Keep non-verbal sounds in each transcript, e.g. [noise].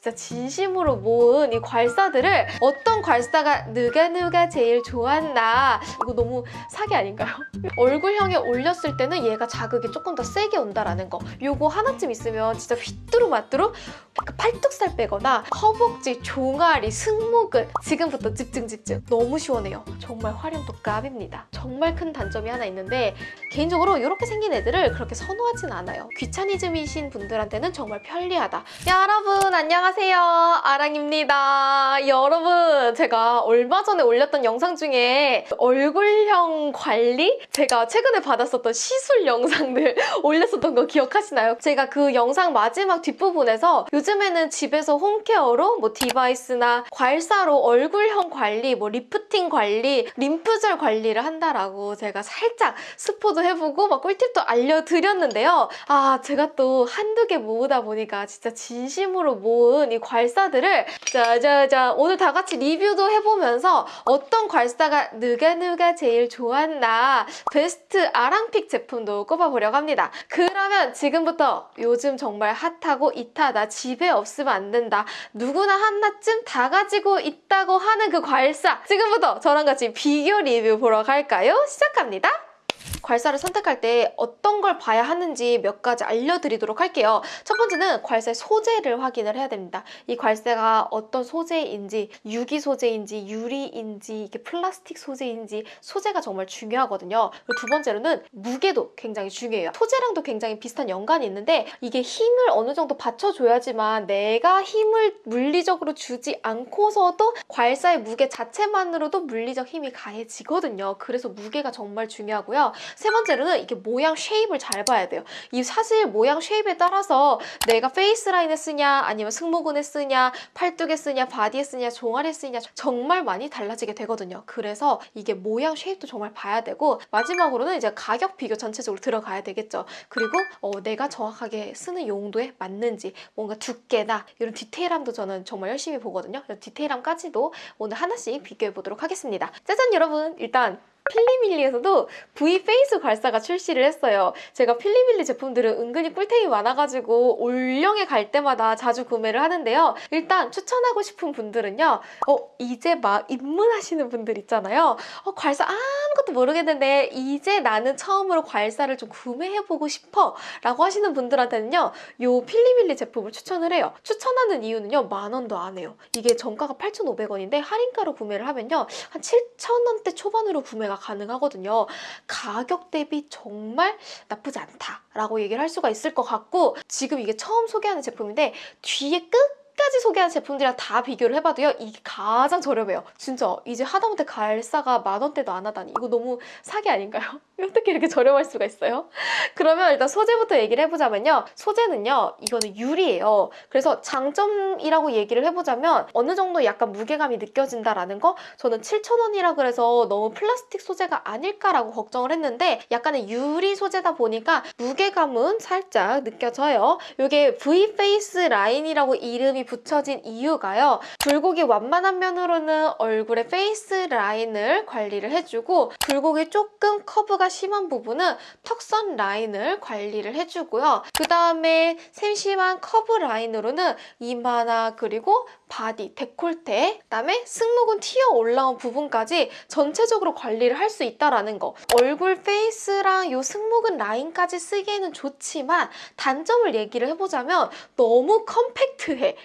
진짜 진심으로 모은 이 괄사들을 어떤 괄사가 누가 누가 제일 좋았나. 이거 너무 사기 아닌가요? [laughs] 얼굴형에 올렸을 때는 얘가 자극이 조금 더 세게 온다라는 거. 요거 하나쯤 있으면 진짜 휘뚜루마뚜루 그 팔뚝살 빼거나 허벅지, 종아리, 승모근. 지금부터 집중 집중. 너무 시원해요. 정말 활용도 값입니다. 정말 큰 단점이 하나 있는데 개인적으로 이렇게 생긴 애들을 그렇게 선호하진 않아요. 귀차니즘이신 분들한테는 정말 편리하다. 여러분 안녕하세요 아랑입니다 여러분 제가 얼마 전에 올렸던 영상 중에 얼굴형 관리 제가 최근에 받았었던 시술 영상들 [laughs] 올렸었던 거 기억하시나요? 제가 그 영상 마지막 뒷부분에서 요즘에는 집에서 home care로 뭐 device나 괄사로 얼굴형 관리, 뭐 리프팅 관리, 림프절 관리를 한다라고 제가 살짝 스포도 해보고 막 꿀팁도 알려드렸는데요. 아 제가 또 한두 개 모으다 보니까 진짜 진심으로 모은 이 괄사들을 짜자자 오늘 다 같이 리뷰도 해보면서 어떤 괄사가 누가 누가 제일 좋았나 베스트 아랑 pick 제품도 꼽아보려고 합니다. 그러면 지금부터 요즘 정말 hot하고 it하다 집에 없으면 안 된다 누구나 하나쯤 다 가지고 있다고 하는 그 괄사 지금부터 저랑 같이 비교 리뷰 보러 갈까요? 시작합니다. 괄사를 선택할 때 어떤 걸 봐야 하는지 몇 가지 알려드리도록 할게요. 첫 번째는 괄사의 소재를 확인을 해야 됩니다. 이 괄사가 어떤 소재인지 유기 소재인지 유리인지 이게 플라스틱 소재인지 소재가 정말 중요하거든요. 두 번째로는 무게도 굉장히 중요해요. 소재랑도 굉장히 비슷한 연관이 있는데 이게 힘을 어느 정도 받쳐줘야지만 내가 힘을 물리적으로 주지 않고서도 괄사의 무게 자체만으로도 물리적 힘이 가해지거든요. 그래서 무게가 정말 중요하고요. 세 번째로는 이게 모양 shape을 잘 봐야 돼요. 이 사실 모양 shape에 따라서 내가 face 라인에 쓰냐 아니면 승모근에 쓰냐 팔뚝에 쓰냐 바디에 쓰냐 종아리에 쓰냐 정말 많이 달라지게 되거든요. 그래서 이게 모양 shape도 정말 봐야 되고 마지막으로는 이제 가격 비교 전체적으로 들어가야 되겠죠. 그리고 어, 내가 정확하게 쓰는 용도에 맞는지 뭔가 두께나 이런 디테일함도 저는 정말 열심히 보거든요. 디테일함까지도 오늘 하나씩 비교해 보도록 하겠습니다. 짜잔 여러분 일단 필리밀리에서도 V face 괄사가 출시를 했어요. 제가 필리밀리 제품들은 은근히 꿀템이 많아가지고 올영에 갈 때마다 자주 구매를 하는데요. 일단 추천하고 싶은 분들은요. 어 이제 막 입문하시는 분들 있잖아요. 어 괄사 아무것도 모르겠는데 이제 나는 처음으로 괄사를 좀 구매해보고 싶어 라고 하시는 분들한테는요. 요 필리밀리 제품을 추천을 해요. 추천하는 이유는요. 만 원도 안 해요. 이게 정가가 8,500원인데 할인가로 구매를 하면요. 한 7,000원대 초반으로 구매가 가능하거든요. 가격 대비 정말 나쁘지 않다라고 얘기를 할 수가 있을 것 같고 지금 이게 처음 소개하는 제품인데 뒤에 끝 까지 소개한 제품들이랑 다 비교를 해봐도요 이게 가장 저렴해요. 진짜 이제 하다못해 괄사가 만 원대도 안 하다니. 이거 너무 사기 아닌가요? [laughs] 어떻게 이렇게 저렴할 수가 있어요? [laughs] 그러면 일단 소재부터 얘기를 해보자면요. 소재는요 이거는 유리예요. 그래서 장점이라고 얘기를 해보자면 어느 정도 약간 무게감이 느껴진다라는 거? 저는 7,000원이라 그래서 너무 플라스틱 소재가 아닐까라고 걱정을 했는데 약간의 유리 소재다 보니까 무게감은 살짝 느껴져요. 이게 V-face 라인이라고 이름이 붙여진 이유가요. 굴곡이 완만한 면으로는 얼굴의 face 라인을 관리를 해주고 굴곡이 조금 커브가 심한 부분은 턱선 라인을 관리를 해주고요. 그 다음에 세심한 커브 라인으로는 이마나 그리고 바디, 데콜테, 그다음에 승모근 튀어 올라온 부분까지 전체적으로 관리를 할 수 있다라는 거. 얼굴 face랑 요 승모근 라인까지 쓰기에는 좋지만 단점을 얘기를 해보자면 너무 컴팩트해.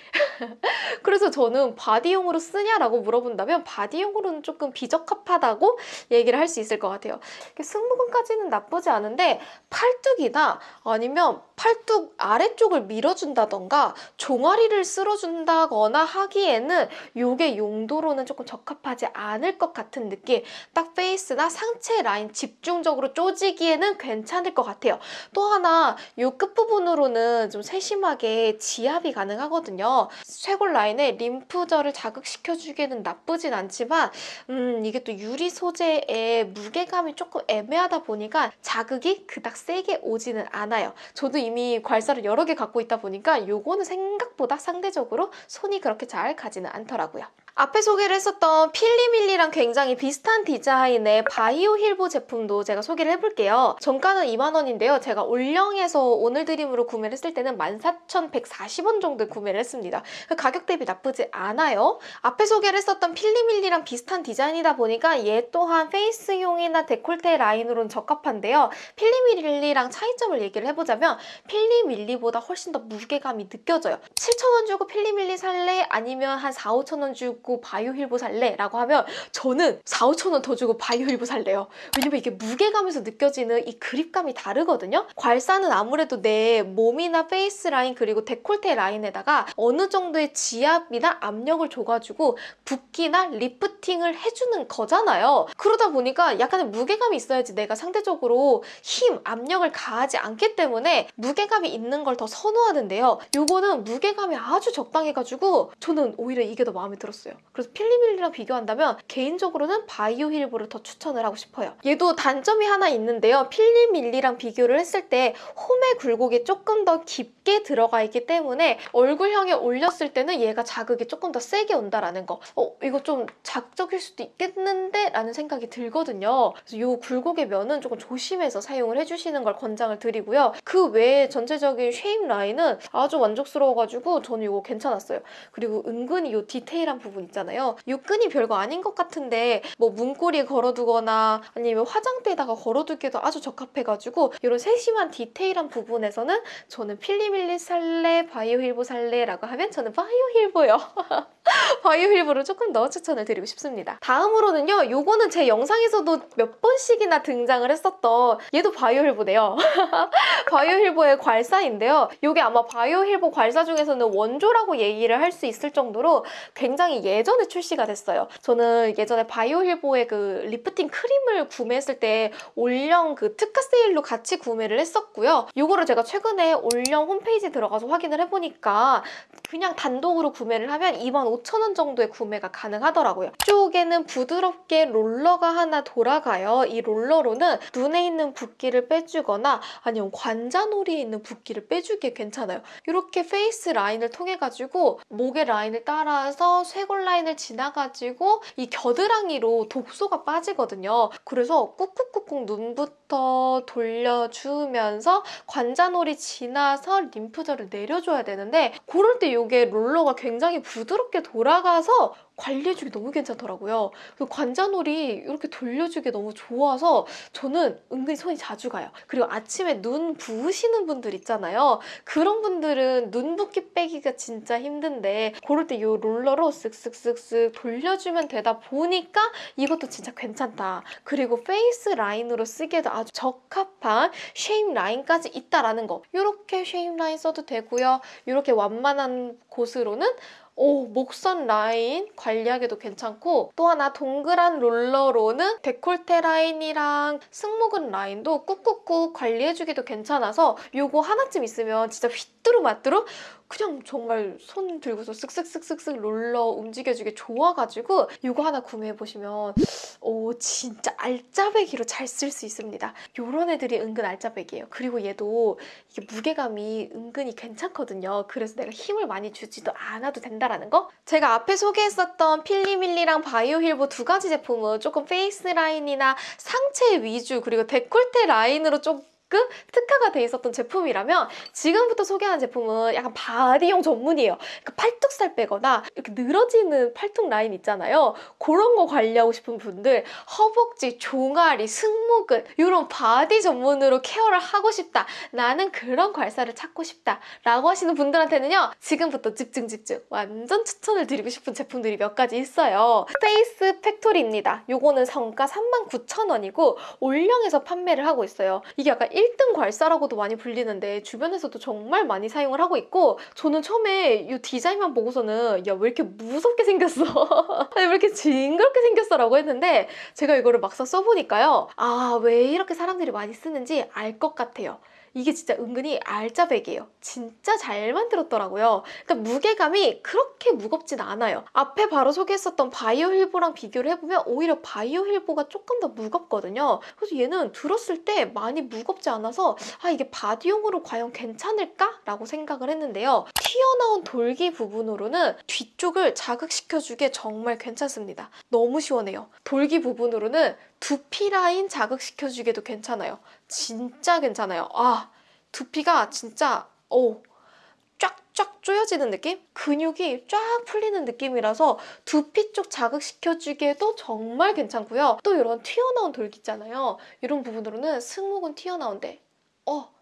그래서 저는 바디용으로 쓰냐라고 물어본다면 바디용으로는 조금 비적합하다고 얘기를 할 수 있을 것 같아요. 승모근까지는 나쁘지 않은데 팔뚝이나 아니면 팔뚝 아래쪽을 밀어준다던가 종아리를 쓸어준다거나 하기에는 이게 용도로는 조금 적합하지 않을 것 같은 느낌. 딱 face나 상체 라인 집중적으로 쪼지기에는 괜찮을 것 같아요. 또 하나 이 끝부분으로는 좀 세심하게 지압이 가능하거든요 쇄골 라인에 림프절을 자극시켜주기에는 나쁘진 않지만 음 이게 또 유리 소재의 무게감이 조금 애매하다 보니까 자극이 그닥 세게 오지는 않아요 저도 이미 괄사를 여러 개 갖고 있다 보니까 요거는 생각보다 상대적으로 손이 그렇게 잘 가지는 않더라고요. 앞에 소개를 했었던 필리밀리랑 굉장히 비슷한 디자인의 바이오 힐보 제품도 제가 소개를 해볼게요. 정가는 2만원인데요. 제가 올영에서 오늘 드림으로 구매를 했을 때는 14,140원 정도에 구매를 했습니다. 그 가격 대비 나쁘지 않아요. 앞에 소개를 했었던 필리밀리랑 비슷한 디자인이다 보니까 얘 또한 face용이나 데콜테 라인으로는 적합한데요. 필리밀리랑 차이점을 얘기를 해보자면 필리밀리보다 훨씬 더 무게감이 느껴져요. 7,000원 주고 필리밀리 살래? 아니면 한 4, 5,000원 주고 바이오 힐보 살래? 라고 하면 저는 4, 5,000원 더 주고 바이오 힐보 살래요. 왜냐면 이게 무게감에서 느껴지는 이 그립감이 다르거든요. 괄사는 아무래도 내 몸이나 face 라인 그리고 데콜테 라인에다가 어느 정도의 지압이나 압력을 줘가지고 붓기나 리프팅을 해주는 거잖아요. 그러다 보니까 약간의 무게감이 있어야지 내가 상대적으로 힘, 압력을 가하지 않기 때문에 무게감이 있는 걸 더 선호하는데요. 요거는 무게감이 아주 적당해가지고 저는 오히려 이게 더 마음에 들었어요. 그래서 필리밀리랑 비교한다면 개인적으로는 바이오 힐보를 더 추천을 하고 싶어요. 얘도 단점이 하나 있는데요. 필리밀리랑 비교를 했을 때 홈의 굴곡이 조금 더 깊게 들어가 있기 때문에 얼굴형에 올렸을 때는 얘가 자극이 조금 더 세게 온다라는 거. 어, 이거 좀 자극적일 수도 있겠는데? 라는 생각이 들거든요. 그래서 이 굴곡의 면은 조금 조심해서 사용을 해주시는 걸 권장을 드리고요. 그 외에 전체적인 shape 라인은 아주 만족스러워가지고 저는 이거 괜찮았어요. 그리고 은근히 이 디테일한 부분 있잖아요. 이 끈이 별거 아닌 것 같은데 뭐 문고리에 걸어두거나 아니면 화장대에다가 걸어두기도 아주 적합해가지고 이런 세심한 디테일한 부분에서는 저는 필리밀리 살래, 바이오 힐보 살래라고 하면 저는 바이오 힐보요. [laughs] 바이오 힐보를 조금 더 추천을 드리고 싶습니다. 다음으로는요. 요거는 제 영상에서도 몇 번씩이나 등장을 했었던 얘도 바이오 힐보네요. [laughs] 바이오 힐보의 괄사인데요. 이게 아마 바이오 힐보 괄사 중에서는 원조라고 얘기를 할 수 있을 정도로 굉장히 예전에 출시가 됐어요. 저는 예전에 바이오 힐보의 그 리프팅 크림을 구매했을 때 올영 그 특가 세일로 같이 구매를 했었고요. 이거를 제가 최근에 올영 홈페이지 들어가서 확인을 해보니까 그냥 단독으로 구매를 하면 25,000원 정도의 구매가 가능하더라고요. 이쪽에는 부드럽게 롤러가 하나 돌아가요. 이 롤러로는 눈에 있는 붓기를 빼주거나 아니면 관자놀이에 있는 붓기를 빼주기에 괜찮아요. 이렇게 face 라인을 통해 가지고 목의 라인을 따라서 쇄골 라인을 지나가지고 이 겨드랑이로 독소가 빠지거든요. 그래서 꾹꾹꾹꾹 눈부터 돌려주면서 관자놀이 지나서 림프절을 내려줘야 되는데 그럴 때 이게 롤러가 굉장히 부드럽게 돌아가서 관리해주기 너무 괜찮더라고요. 그 관자놀이 이렇게 돌려주기 너무 좋아서 저는 은근히 손이 자주 가요. 그리고 아침에 눈 부으시는 분들 있잖아요. 그런 분들은 눈 붓기 빼기가 진짜 힘든데 그럴 때 이 롤러로 쓱쓱쓱쓱 돌려주면 되다 보니까 이것도 진짜 괜찮다. 그리고 face 라인으로 쓰기에도 아주 적합한 shape 라인까지 있다라는 거. 이렇게 shape 라인 써도 되고요. 이렇게 완만한 곳으로는 오, 목선 라인 관리하기도 괜찮고 또 하나 동그란 롤러로는 데콜테 라인이랑 승모근 라인도 꾹꾹꾹 관리해주기도 괜찮아서 이거 하나쯤 있으면 진짜 휘뚜루마뚜루 그냥 정말 손 들고서 쓱쓱쓱쓱쓱 롤러 움직여주기 좋아가지고 이거 하나 구매해보시면 오 진짜 알짜배기로 잘 쓸 수 있습니다. 이런 애들이 은근 알짜배기예요. 그리고 얘도 이게 무게감이 은근히 괜찮거든요. 그래서 내가 힘을 많이 주지도 않아도 된다라는 거? 제가 앞에 소개했었던 필리밀리랑 바이오힐보 두 가지 제품은 조금 face 라인이나 상체 위주 그리고 데콜테 라인으로 좀 조금 특화가 돼 있었던 제품이라면 지금부터 소개하는 제품은 약간 body용 전문이에요. 그러니까 팔뚝살 빼거나 이렇게 늘어지는 팔뚝 라인 있잖아요. 그런 거 관리하고 싶은 분들 허벅지, 종아리, 승모근 이런 body 전문으로 care를 하고 싶다. 나는 그런 괄사를 찾고 싶다. 라고 하시는 분들한테는요. 지금부터 집중 집중 완전 추천을 드리고 싶은 제품들이 몇 가지 있어요. 페이스 팩토리입니다. 요거는 정가 39,000원이고 올영에서 판매를 하고 있어요. 이게 약간 1등 괄사라고도 많이 불리는데 주변에서도 정말 많이 사용을 하고 있고 저는 처음에 이 디자인만 보고서는 야 왜 이렇게 무섭게 생겼어? [laughs] 아니 왜 이렇게 징그럽게 생겼어 라고 했는데 제가 이거를 막상 써보니까요. 아 왜 이렇게 사람들이 많이 쓰는지 알 것 같아요 이게 진짜 은근히 알짜배기예요. 진짜 잘 만들었더라고요. 그러니까 무게감이 그렇게 무겁진 않아요. 앞에 바로 소개했었던 바이오 힐보랑 비교를 해보면 오히려 바이오 힐보가 조금 더 무겁거든요. 그래서 얘는 들었을 때 많이 무겁지 않아서 아 이게 body용으로 과연 괜찮을까? 라고 생각을 했는데요. 튀어나온 돌기 부분으로는 뒤쪽을 자극시켜주기에 정말 괜찮습니다. 너무 시원해요. 돌기 부분으로는 두피 라인 자극시켜주기에도 괜찮아요. 진짜 괜찮아요. 아, 두피가 진짜, 오, 쫙쫙 조여지는 느낌? 근육이 쫙 풀리는 느낌이라서 두피 쪽 자극시켜주기에도 정말 괜찮고요. 또 이런 튀어나온 돌기 있잖아요. 이런 부분으로는 승모근 튀어나온데, 어,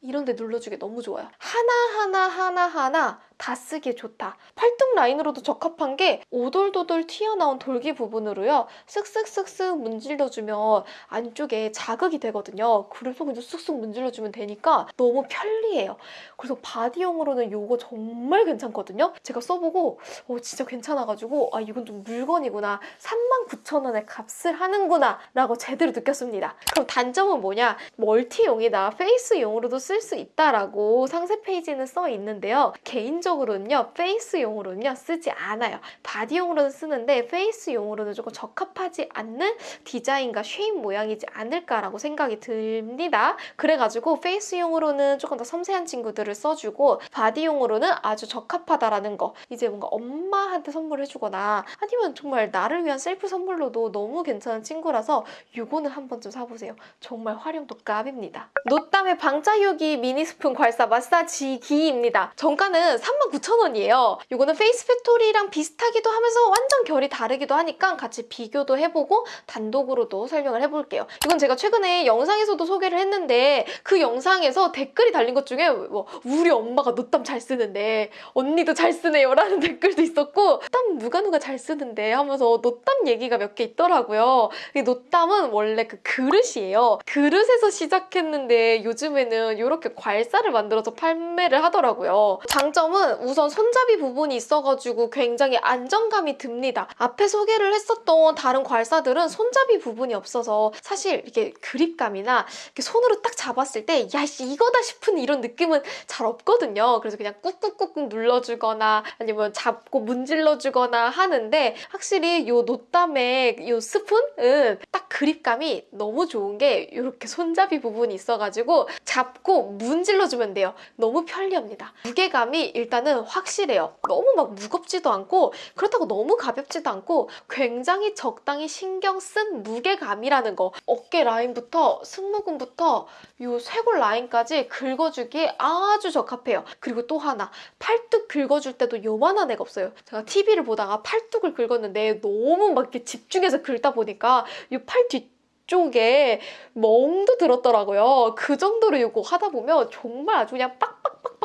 이런 데 눌러주기 너무 좋아요. 하나하나 하나하나 다 쓰기에 좋다. 팔뚝 라인으로도 적합한 게 오돌도돌 튀어나온 돌기 부분으로요. 쓱쓱쓱쓱 문질러주면 안쪽에 자극이 되거든요. 그래서 그냥 쓱쓱 문질러주면 되니까 너무 편리해요. 그래서 body용으로는 이거 정말 괜찮거든요. 제가 써보고 어, 진짜 괜찮아가지고 아 이건 좀 물건이구나. 39,000원에 값을 하는구나 라고 제대로 느꼈습니다. 그럼 단점은 뭐냐? multi용이다. face용으로도 쓸 수 있다라고 상세 페이지는 써 있는데요. 개인적으로는요. face용으로는요. 쓰지 않아요. body용으로는 쓰는데 face용으로는 조금 적합하지 않는 디자인과 shape 모양이지 않을까라고 생각이 듭니다. 그래가지고 face용으로는 조금 더 섬세한 친구들을 써주고 body용으로는 아주 적합하다라는 거 이제 뭔가 엄마한테 선물해주거나 아니면 정말 나를 위한 셀프 선물로도 너무 괜찮은 친구라서 이거는 한 번쯤 사보세요. 정말 활용도 갑입니다. 노땀의 방자유기 미니 스푼 괄사 마사지기입니다. 정가는 39,000원이에요. 이거는 페이스 팩토리랑 비슷하기도 하면서 완전 결이 다르기도 하니까 같이 비교도 해보고 단독으로도 설명을 해볼게요. 이건 제가 최근에 영상에서도 소개를 했는데 그 영상에서 댓글이 달린 것 중에 뭐 우리 엄마가 노땀 잘 쓰는데 언니도 잘 쓰네요 라는 [laughs] 댓글도 있었고 땀 누가 누가 잘 쓰는데 하면서 노땀 얘기가 몇 개 있더라고요. 이 노땀은 원래 그 그릇이에요. 그릇에서 시작했는데 요즘에는 이렇게 괄사를 만들어서 판매를 하더라고요. 장점은 우선 손잡이 부분이 있어가지고 굉장히 안정감이 듭니다. 앞에 소개를 했었던 다른 괄사들은 손잡이 부분이 없어서 사실 이렇게 그립감이나 이렇게 손으로 딱 잡았을 때 야씨 이거다 싶은 이런 느낌은 잘 없거든요. 그래서 그냥 꾹꾹꾹꾹 눌러주거나 아니면 잡고 문질러주거나 하는데 확실히 이 노땀의 이 스푼은 딱 그립감이 너무 좋은 게 이렇게 손잡이 부분이 있어가지고 잡고 문질러주면 돼요. 너무 편리합니다. 무게감이 일단 은 확실해요. 너무 막 무겁지도 않고 그렇다고 너무 가볍지도 않고 굉장히 적당히 신경 쓴 무게감이라는 거. 어깨 라인부터 승모근부터 이 쇄골 라인까지 긁어주기에 아주 적합해요. 그리고 또 하나 팔뚝 긁어줄 때도 요만한 애가 없어요. 제가 TV를 보다가 팔뚝을 긁었는데 너무 막 이렇게 집중해서 긁다 보니까 이 팔 뒤 쪽에 멍도 들었더라고요. 그 정도로 이거 하다 보면 정말 아주 그냥 빡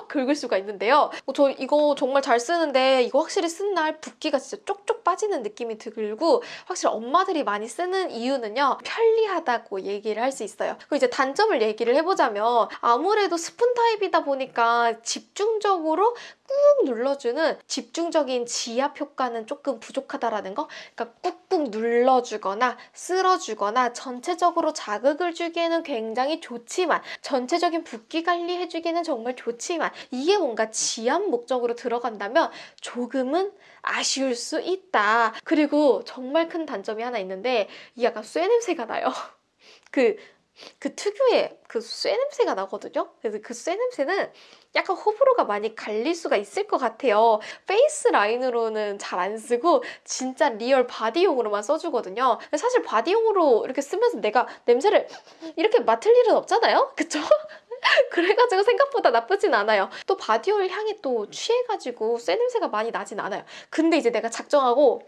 긁을 수가 있는데요. 어, 저 이거 정말 잘 쓰는데 이거 확실히 쓴 날 붓기가 진짜 쪽쪽 빠지는 느낌이 들고 확실히 엄마들이 많이 쓰는 이유는요. 편리하다고 얘기를 할 수 있어요. 그리고 이제 단점을 얘기를 해보자면 아무래도 스푼 타입이다 보니까 집중적으로 꾹 눌러주는 집중적인 지압 효과는 조금 부족하다라는 거 그러니까 꾹꾹 눌러주거나 쓸어주거나 전체적으로 자극을 주기에는 굉장히 좋지만 전체적인 붓기 관리해주기는 정말 좋지만 이게 뭔가 지압 목적으로 들어간다면 조금은 아쉬울 수 있다. 그리고 정말 큰 단점이 하나 있는데 이 약간 쇠 냄새가 나요. [laughs] 그, 그 특유의 그 쇠 냄새가 나거든요. 그래서 그 쇠 냄새는 약간 호불호가 많이 갈릴 수가 있을 것 같아요. face 라인으로는 잘 안 쓰고 진짜 real body용으로만 써주거든요. 사실 body용으로 이렇게 쓰면서 내가 냄새를 이렇게 맡을 일은 없잖아요. 그쵸? [laughs] 그래가지고 생각보다 나쁘진 않아요. 또 body oil 향이 또 취해가지고 쇠 냄새가 많이 나진 않아요. 근데 이제 내가 작정하고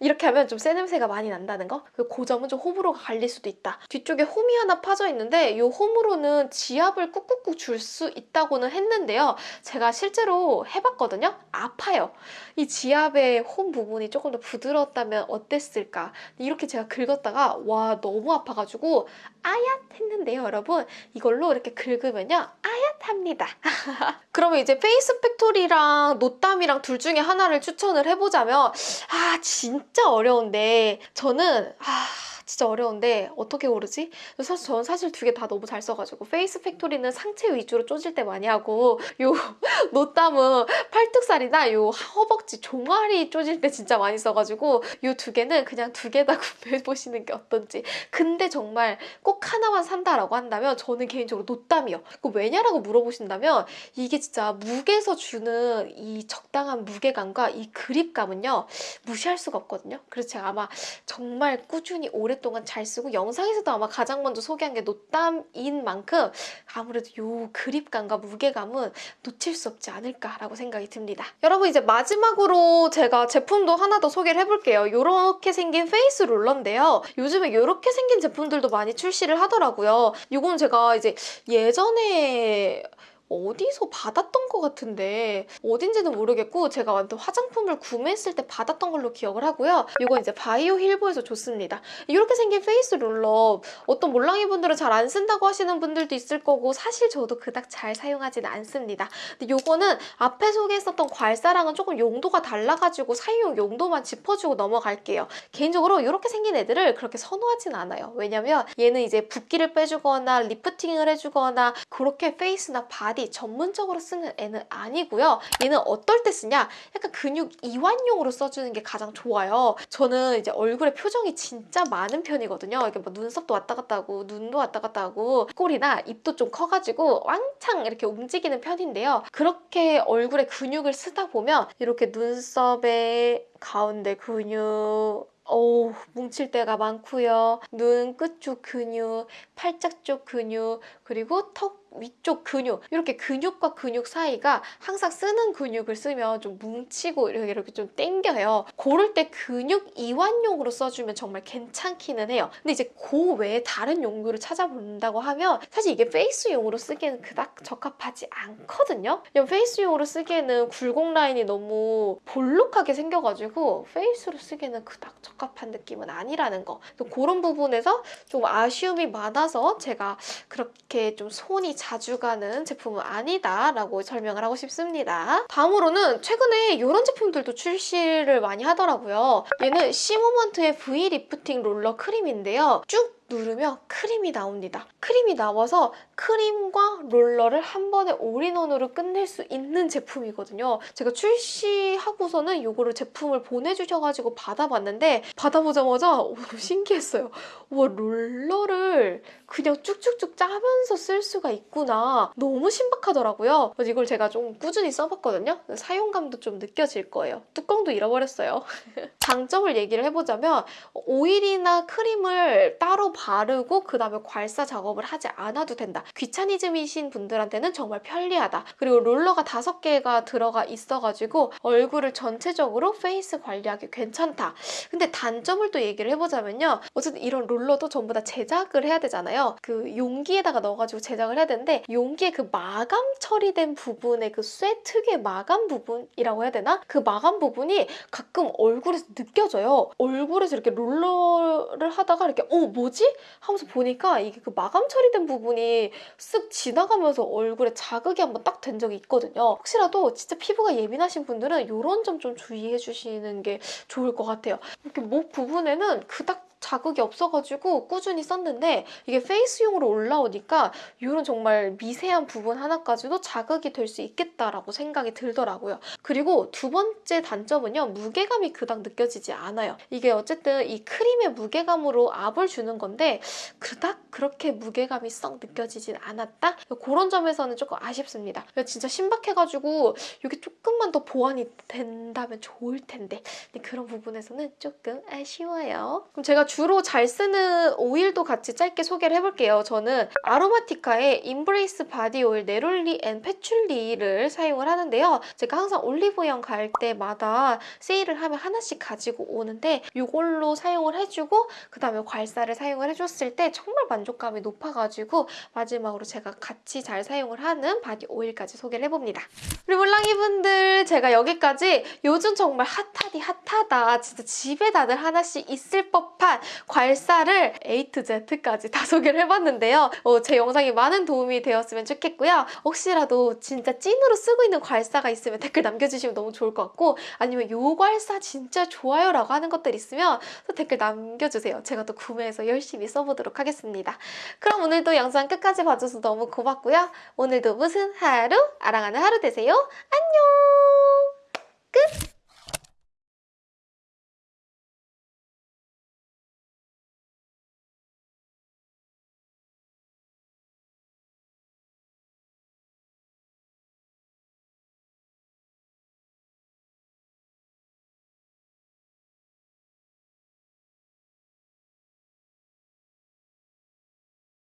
이렇게 하면 좀 쇠 냄새가 많이 난다는 거? 그 점은 좀 호불호가 갈릴 수도 있다. 뒤쪽에 홈이 하나 파져 있는데 이 홈으로는 지압을 꾹꾹꾹 줄 수 있다고는 했는데요. 제가 실제로 해봤거든요. 아파요. 이 지압의 홈 부분이 조금 더 부드러웠다면 어땠을까? 이렇게 제가 긁었다가 와 너무 아파가지고 아얏 했는데요, 여러분. 이걸로 이렇게 긁으면요. 아얏합니다. [laughs] 그러면 이제 페이스 팩토리랑 노땀이랑 둘 중에 하나를 추천을 해보자면 아 진짜 어려운데 저는 아 진짜 어려운데 어떻게 고르지? 사실 저는 사실 두 개 다 너무 잘 써가지고 페이스 팩토리는 상체 위주로 쪼질 때 많이 하고 요 [laughs] 노땀은 팔뚝살이나 요 허벅지 종아리 쪼질 때 진짜 많이 써가지고 요 두 개는 그냥 두 개 다 [laughs] 구매해 보시는 게 어떤지. 근데 정말 꼭 하나만 산다라고 한다면 저는 개인적으로 노땀이요. 그 왜냐라고 물어보신다면 이게 진짜 무게에서 주는 이 적당한 무게감과 이 그립감은요 무시할 수가 없거든요. 그래서 제가 아마 정말 꾸준히 오 랫동안 잘 쓰고 영상에서도 아마 가장 먼저 소개한 게 노땀인 만큼 아무래도 요 그립감과 무게감은 놓칠 수 없지 않을까라고 생각이 듭니다. 여러분 이제 마지막으로 제가 제품도 하나 더 소개를 해볼게요. 이렇게 생긴 페이스 롤러인데요. 요즘에 이렇게 생긴 제품들도 많이 출시를 하더라고요. 이건 제가 이제 예전에 어디서 받았던 것 같은데 어딘지는 모르겠고 제가 완전 화장품을 구매했을 때 받았던 걸로 기억을 하고요. 이거 이제 바이오힐 보에서 좋습니다. 이렇게 생긴 페이스 롤러 어떤 몰랑이 분들은 잘 안 쓴다고 하시는 분들도 있을 거고 사실 저도 그닥 잘 사용하지는 않습니다. 근데 이거는 앞에 소개했었던 괄사랑은 조금 용도가 달라가지고 사용 용도만 짚어주고 넘어갈게요. 개인적으로 이렇게 생긴 애들을 그렇게 선호하진 않아요. 왜냐면 얘는 이제 붓기를 빼주거나 리프팅을 해주거나 그렇게 페이스나 바디 바디 전문적으로 쓰는 애는 아니고요. 얘는 어떨 때 쓰냐? 약간 근육 이완용으로 써주는 게 가장 좋아요. 저는 이제 얼굴에 표정이 진짜 많은 편이거든요. 이게 뭐 눈썹도 왔다 갔다 하고 눈도 왔다 갔다 하고 꼴이나 입도 좀 커가지고 왕창 이렇게 움직이는 편인데요. 그렇게 얼굴에 근육을 쓰다 보면 이렇게 눈썹에 가운데 근육 오, 뭉칠 때가 많고요. 눈 끝쪽 근육, 팔짝 쪽 근육, 그리고 턱 위쪽 근육 이렇게 근육과 근육 사이가 항상 쓰는 근육을 쓰면 좀 뭉치고 이렇게, 이렇게 좀 땡겨요. 고를 때 근육 이완용으로 써주면 정말 괜찮기는 해요. 근데 이제 그 외에 다른 용도를 찾아본다고 하면 사실 이게 페이스용으로 쓰기에는 그닥 적합하지 않거든요. 페이스용으로 쓰기에는 굴곡 라인이 너무 볼록하게 생겨가지고 페이스로 쓰기에는 그닥 적합한 느낌은 아니라는 거. 그런 부분에서 좀 아쉬움이 많아서 제가 그렇게 좀 손이 자주 가는 제품은 아니다라고 설명을 하고 싶습니다. 다음으로는 최근에 이런 제품들도 출시를 많이 하더라고요. 얘는 시모먼트의 V 리프팅 롤러 크림인데요. 쭉 누르면 크림이 나옵니다. 크림이 나와서 크림과 롤러를 한 번에 올인원으로 끝낼 수 있는 제품이거든요. 제가 출시하고서는 이거를 제품을 보내주셔가지고 받아봤는데 받아보자마자 오, 신기했어요. 와 롤러를 그냥 쭉쭉쭉 짜면서 쓸 수가 있구나. 너무 신박하더라고요. 이걸 제가 좀 꾸준히 써봤거든요. 사용감도 좀 느껴질 거예요. 뚜껑도 잃어버렸어요. [laughs] 장점을 얘기를 해보자면 오일이나 크림을 따로 바르고 그 다음에 괄사 작업을 하지 않아도 된다. 귀차니즘이신 분들한테는 정말 편리하다. 그리고 롤러가 다섯 개가 들어가 있어가지고 얼굴을 전체적으로 페이스 관리하기 괜찮다. 근데 단점을 또 얘기를 해보자면요. 어쨌든 이런 롤러도 전부 다 제작을 해야 되잖아요. 그 용기에다가 넣어가지고 제작을 해야 되는데 용기에 그 마감 처리된 부분의 그 쇠 특유의 마감 부분이라고 해야 되나? 그 마감 부분이 가끔 얼굴에서 느껴져요. 얼굴에서 이렇게 롤러를 하다가 이렇게 어 뭐지? 하면서 보니까 이게 그 마감 처리된 부분이 쓱 지나가면서 얼굴에 자극이 한번 딱 된 적이 있거든요. 혹시라도 진짜 피부가 예민하신 분들은 이런 점 좀 주의해 주시는 게 좋을 것 같아요. 이렇게 목 부분에는 그닥 자극이 없어가지고 꾸준히 썼는데 이게 페이스용으로 올라오니까 이런 정말 미세한 부분 하나까지도 자극이 될 수 있겠다라고 생각이 들더라고요. 그리고 두 번째 단점은요. 무게감이 그닥 느껴지지 않아요. 이게 어쨌든 이 크림의 무게감으로 압을 주는 건데 그닥 그렇게 무게감이 썩 느껴지진 않았다? 그런 점에서는 조금 아쉽습니다. 진짜 신박해가지고 이게 조금만 더 보완이 된다면 좋을 텐데 그런 부분에서는 조금 아쉬워요. 그럼 제가 주로 잘 쓰는 오일도 같이 짧게 소개를 해볼게요. 저는 아로마티카의 인브레이스 바디 오일 네롤리 앤 패출리를 사용을 하는데요. 제가 항상 올리브영 갈 때마다 세일을 하면 하나씩 가지고 오는데 이걸로 사용을 해주고 그 다음에 괄사를 사용을 해줬을 때 정말 만족감이 높아가지고 마지막으로 제가 같이 잘 사용을 하는 바디 오일까지 소개를 해봅니다. 그리고 랑이분들 제가 여기까지 요즘 정말 핫하디 핫하다 진짜 집에 다들 하나씩 있을 법한 괄사를 A to Z까지 다 소개를 해봤는데요. 어, 제 영상이 많은 도움이 되었으면 좋겠고요. 혹시라도 진짜 찐으로 쓰고 있는 괄사가 있으면 댓글 남겨주시면 너무 좋을 것 같고 아니면 요 괄사 진짜 좋아요 라고 하는 것들 있으면 또 댓글 남겨주세요. 제가 또 구매해서 열심히 써보도록 하겠습니다. 그럼 오늘도 영상 끝까지 봐줘서 너무 고맙고요. 오늘도 무슨 하루? 아랑하는 하루 되세요. 안녕!